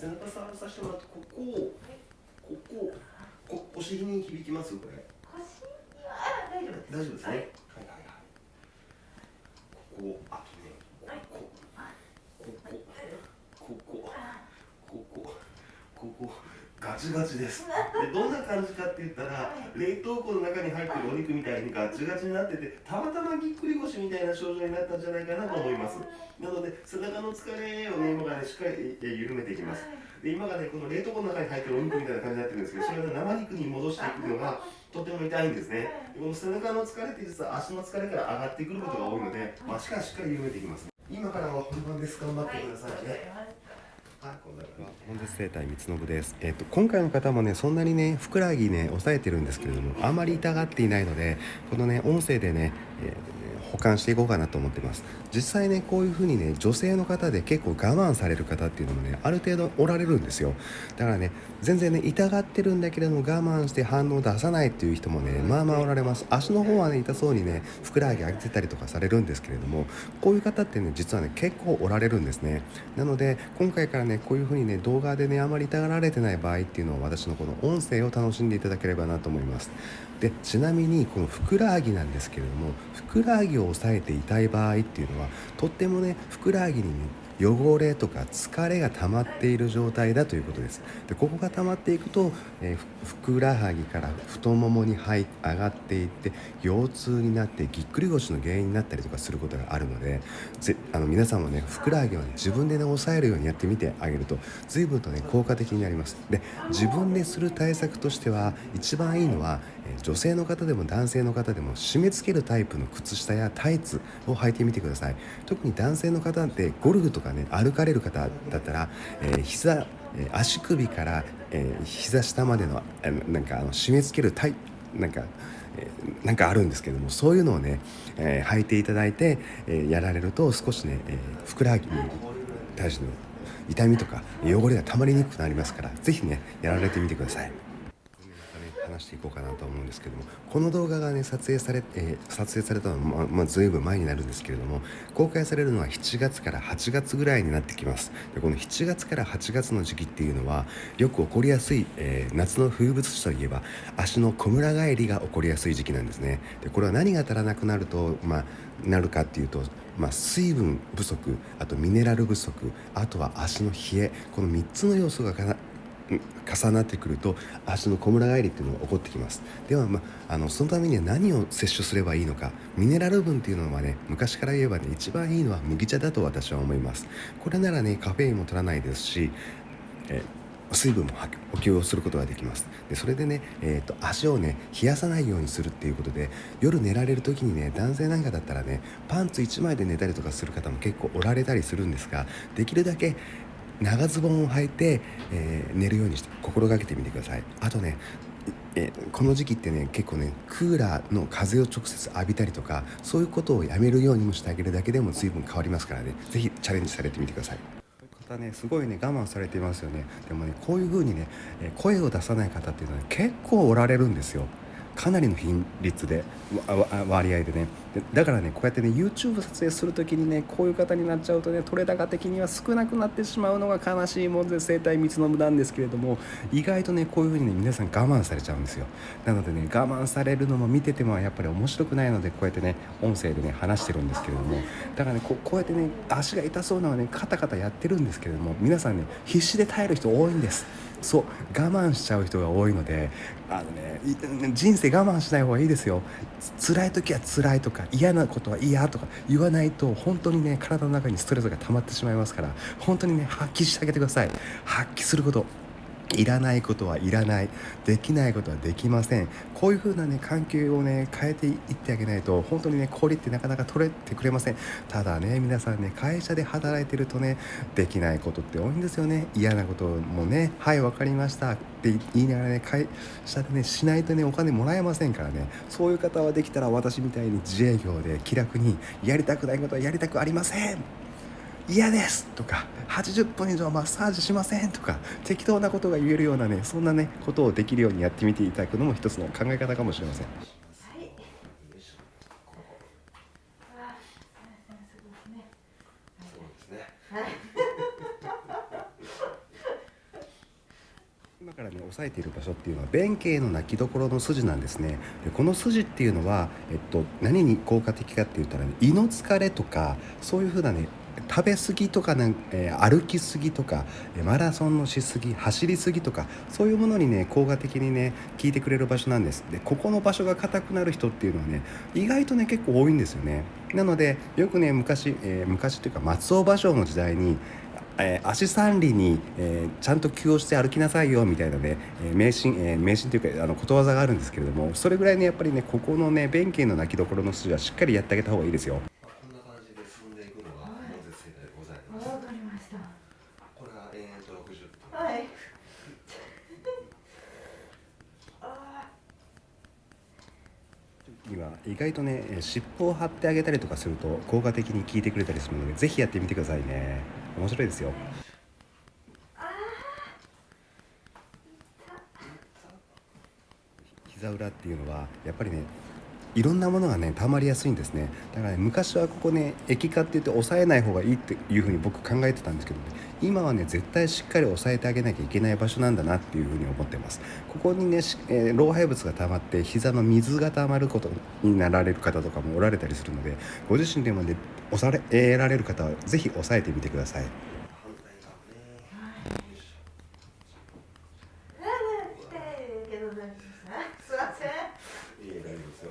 背中触らさせてもらってここをこここお尻に響きますこれ。腰は大丈夫です。大丈夫ですね、はい。はいはいはい。ここあとねここ。ここ。ここ。ここ。ここガチガチです。でどんな感じかって言ったら冷凍庫の中に入ってるお肉みたいにガチガチになっててたまたまぎっくり腰みたいな症状になったんじゃないかなと思います。なので背中の疲れをね今からねしっかりえ緩めていきます。で今がねこの冷凍庫の中に入ってるお肉みたいな感じになってるんですけどそれをね生肉に戻していくのがとても痛いんですね。でこの背中の疲れって実は足の疲れから上がってくることが多いので足からしっかり緩めていきます。今からは本番です。頑張ってくださいね。はい、こんな感じ。本日生態三信です。えっ、と今回の方もねそんなにねふくらはぎね抑えてるんですけれどもあまり痛がっていないのでこのね音声でね、えー保管していこうかなと思ってます。実際ねこういう風にね女性の方で結構我慢される方っていうのもねある程度おられるんですよ。だからね全然ね痛がってるんだけれども我慢して反応を出さないっていう人もねまあまあおられます。足の方はね痛そうにねふくらはぎ上げてたりとかされるんですけれどもこういう方ってね実はね結構おられるんですね。なので今回からねこういう風にね動画でねあまり痛がられてない場合っていうのを私のこの音声を楽しんでいただければなと思います。でちなみにこのふくらはぎなんですけれどもふくらはぎを抑えていたい場合っていうのはとってもねふくらはぎに汚れとか疲れが溜まっている状態だということです。でここが溜まっていくと、えーふくらはぎから太ももに入上がっていって腰痛になってぎっくり腰の原因になったりとかすることがあるのでぜあの皆さんもねふくらはぎを、ね、自分でね押さえるようにやってみてあげると随分とね効果的になります。で自分でする対策としては一番いいのはえー女性の方でも男性の方でも締め付けるタイプの靴下やタイツを履いてみてください。特に男性の方ってゴルフとかね歩かれる方だったら、えー膝足首から、えー膝下までのなんかあの締め付けるタイなんかなんかあるんですけどもそういうのをね、えー履いていただいて、えーやられると少しね、えーふくらはぎに対しての痛みとか汚れが溜まりにくくなりますから是非ねやられてみてください。話していこうかなと思うんですけどもこの動画がね撮影され,、えー撮影されたのは、まあまあ、ずいぶん前になるんですけれども公開されるのは7月から8月ぐらいになってきます。でこの7月から8月の時期っていうのはよく起こりやすい、えー夏の風物詩といえば足のこむら返りが起こりやすい時期なんですね。でこれは何が足らなくなると、まあ、なるかっていうとまあ、水分不足あとミネラル不足あとは足の冷えこの3つの要素がかな重なってくると足のこむら返りっていうのが起こってきます。では、まあ、あのそのためには何を摂取すればいいのかミネラル分っていうのはね昔から言えばね一番いいのは麦茶だと私は思います。これならねカフェインも取らないですし、え水分も補給をすることができます。でそれでね、えー、と足をね冷やさないようにするっていうことで夜寝られる時にね男性なんかだったらねパンツ1枚で寝たりとかする方も結構おられたりするんですができるだけ長ズボンを履いて、えー寝るようにして心がけてみてください。あとねえこの時期ってね結構ねクーラーの風を直接浴びたりとかそういうことをやめるようにもしてあげるだけでも随分変わりますからね。是非チャレンジされてみてください。方ねすごいね我慢されていますよね。でもねこういう風にね声を出さない方っていうのは、ね、結構おられるんですよ。かなりの頻率で割合でね。だからねこうやってね YouTube 撮影する時にねこういう方になっちゃうとね取れ高的には少なくなってしまうのが悲しいもんで生態密の無なんですけれども意外とねこういう風にね皆さん我慢されちゃうんですよ。なのでね我慢されるのも見ててもやっぱり面白くないのでこうやってね音声でね話してるんですけれども。だからねここうやってね足が痛そうなのはねカタカタやってるんですけれども皆さんね必死で耐える人多いんです。そう我慢しちゃう人が多いのであのね人生我慢しない方がいいですよ。辛い時は辛いとか嫌なことは嫌とか言わないと本当にね体の中にストレスが溜まってしまいますから本当にね発揮してあげてください。発揮すること。いらないことはいらない。できないことはできません。こういう風なね環境をね変えていってあげないと本当にね氷ってなかなか取れてくれません。ただね皆さんね会社で働いてるとねできないことって多いんですよね。嫌なこともねはい分かりました。って言いながらね会社でねしないとねお金もらえませんからね。そういう方はできたら私みたいに自営業で気楽にやりたくないことはやりたくありません。嫌ですとか80分以上マッサージしませんとか適当なことが言えるようなねそんなねことをできるようにやってみていただくのも一つの考え方かもしれませんはい。あー、そうですね。そうですねはい。からね押さえている場所っていうのは弁慶の泣きどころの筋なんですねでこの筋っていうのは、えっと、何に効果的かって言ったら、ね、胃の疲れとかそういうふうなね食べ過ぎとかね、えー歩き過ぎとかえマラソンのしすぎ走り過ぎとかそういうものにね効果的にね効いてくれる場所なんですでここの場所が硬くなる人っていうのはね意外とね結構多いんですよねなのでよくね昔、えー昔っていうか松尾芭蕉の時代にえー足三里に、えーちゃんと気をして歩きなさいよみたいなね、えー迷信、えー迷信というかあのことわざがあるんですけれどもそれぐらいねやっぱりねここのね弁慶の泣きどころの筋はしっかりやってあげた方がいいですよ。こんな感じで進んでいくのがはい本日正解でございます。わかりましたこれが延々と60分。はい。あ今意外とねえー尻尾を張ってあげたりとかすると効果的に効いてくれたりするのでぜひやってみてくださいね。面白いですよ。膝裏っていうのはやっぱりねいろんなものがね溜まりやすいんですね。だからね昔はここね液化って言って抑えない方がいいっていうふうに僕考えてたんですけど、ね、今はね絶対しっかり抑えてあげなきゃいけない場所なんだなっていうふうに思ってます。ここにね、えー老廃物が溜まって膝の水が溜まることになられる方とかもおられたりするのでご自身でもね抑えられる方はぜひ抑えてみてください反対側ね。よいしょあ痛いけど大丈夫ですすいませんいいえ大丈夫ですよ。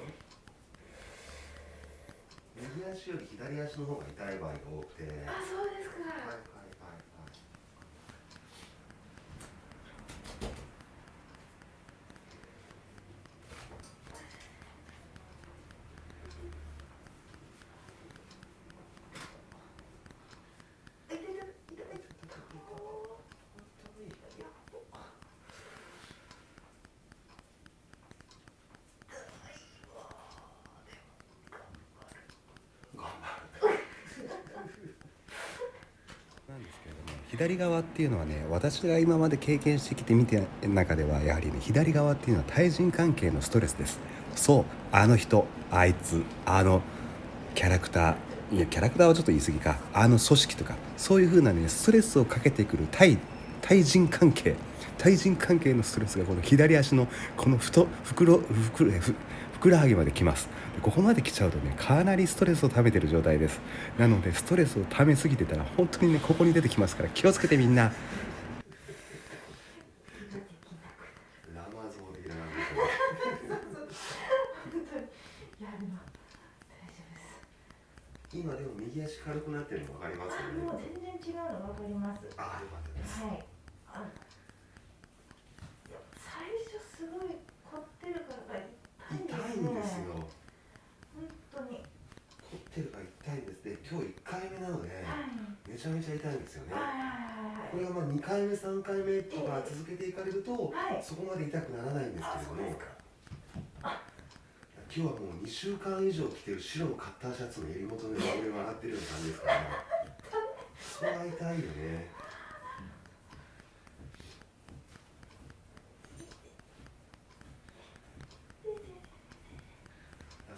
右足より左足の方が痛い場合が多くて。はいあそうですかはいはいはい。痛い痛い痛い痛いなんですけれども左側っていうのはね私が今まで経験してきてみて中ではやはりね左側っていうのは対人関係のストレスです。そうあの人あいつあのキャラクターいやキャラクターはちょっと言い過ぎか。あの組織とかそういう風なねストレスをかけてくる対対人関係対人関係のストレスがこの左足のこのふと袋袋ふくらはぎまで来ます。ここまで来ちゃうとねかなりストレスを溜めてる状態です。なのでストレスを溜めすぎてたら本当にねここに出てきますから気をつけてみんな。今でも右足軽くな。ってるの分かりますよあもう。全然違うのわかりますああよかったです。はいあいや最初すごい凝ってるからが痛い痛いんですよ。本当に凝ってるから痛いんです。で今日1回目なのではい。めちゃめちゃ痛いんですよね。はい。これがまあ2回目3回目とか続けていかれると、はい。そこまで痛くならないんですあけれども。今日はもう2週間以上着てる白のカッターシャツの襟元の上が上がってるような感じですから、それは痛いよね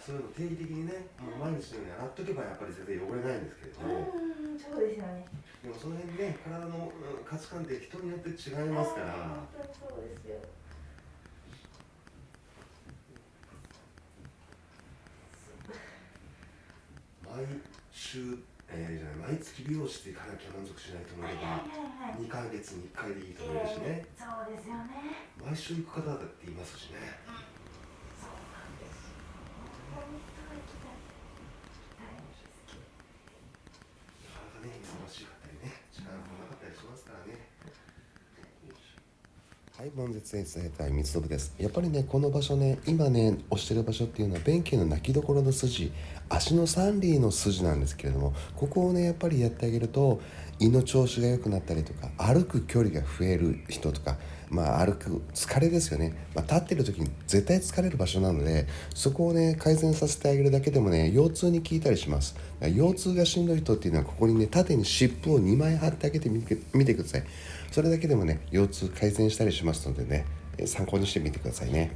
そういうの定期的にねもう毎日のように洗っとけばやっぱり全然汚れないんですけれども、うんそうですよね。でもその辺ね体のうん価値観って人によって違いますから、本当にそうですよ。毎週、えーじゃない毎月美容室行かなきゃ満足しない人もいればはいはい2ヶ月に1回でいい人もいるしね。そうですよね。毎週行く方だっていますしね。そうなんです本当は行きたい行きたいんですけどなかなかね忙しかったりね時間がなかったりしますからねはい、悶絶エ生態三つ信です。やっぱりね、この場所ね、今ね、押してる場所っていうのは、弁慶の泣きどころの筋、足の三里の筋なんですけれども、ここをね、やっぱりやってあげると、胃の調子が良くなったりとか、歩く距離が増える人とか、まあ、歩く疲れですよね、まあ、立ってる時に絶対疲れる場所なので、そこをね、改善させてあげるだけでもね、腰痛に効いたりします。腰痛がしんどい人っていうのは、ここにね、縦に湿布を2枚貼ってあげてみてください。それだけでもね腰痛改善したりしますのでね参考にしてみてくださいね。